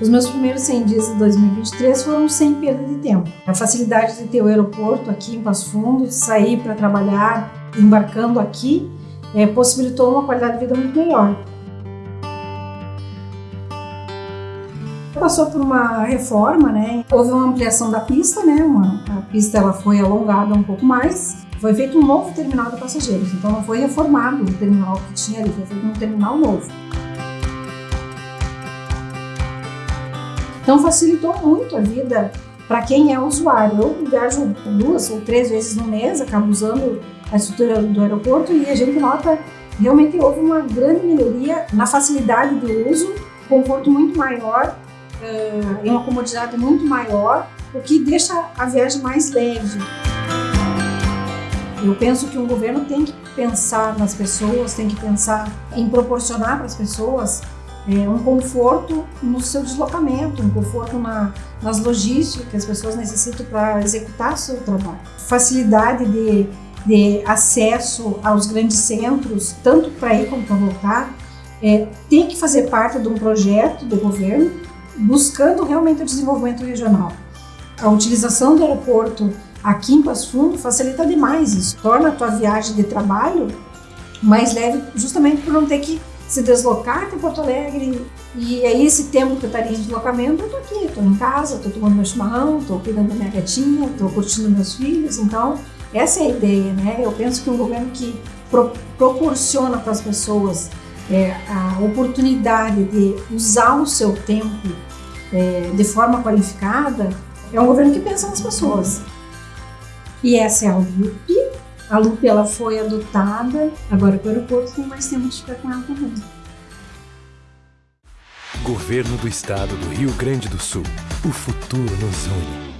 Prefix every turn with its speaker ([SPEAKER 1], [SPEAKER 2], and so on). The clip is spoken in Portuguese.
[SPEAKER 1] Os meus primeiros 100 dias de 2023 foram sem perda de tempo. A facilidade de ter o aeroporto aqui em Passo Fundo, sair para trabalhar embarcando aqui, é, possibilitou uma qualidade de vida muito melhor. Passou por uma reforma, né? Houve uma ampliação da pista, né? Uma, a pista ela foi alongada um pouco mais. Foi feito um novo terminal de passageiros, então não foi reformado o terminal que tinha ali, foi feito um terminal novo. Então facilitou muito a vida para quem é usuário. Eu viajo duas ou três vezes no mês, acabo usando a estrutura do aeroporto e a gente nota realmente houve uma grande melhoria na facilidade de uso, conforto muito maior, uh, uma comodidade muito maior, o que deixa a viagem mais leve. Eu penso que um governo tem que pensar nas pessoas, tem que pensar em proporcionar para as pessoas é, um conforto no seu deslocamento, um conforto na, nas logísticas que as pessoas necessitam para executar seu trabalho. Facilidade de, de acesso aos grandes centros, tanto para ir como para voltar, é, tem que fazer parte de um projeto do governo buscando realmente o desenvolvimento regional. A utilização do aeroporto aqui em Passo Fundo facilita demais isso, torna a tua viagem de trabalho mais leve justamente por não ter que se deslocar até Porto Alegre. E aí esse tempo que eu estaria em deslocamento, eu tô aqui, tô em casa, tô tomando meu chimarrão, tô cuidando da minha gatinha, tô curtindo meus filhos. Então, essa é a ideia, né? Eu penso que um governo que pro proporciona para as pessoas é, a oportunidade de usar o seu tempo é, de forma qualificada, é um governo que pensa nas pessoas. E essa é a UP, a Lupe ela foi adotada, agora que o aeroporto tem mais de ficar com ela também.
[SPEAKER 2] Governo do Estado do Rio Grande do Sul. O futuro nos une.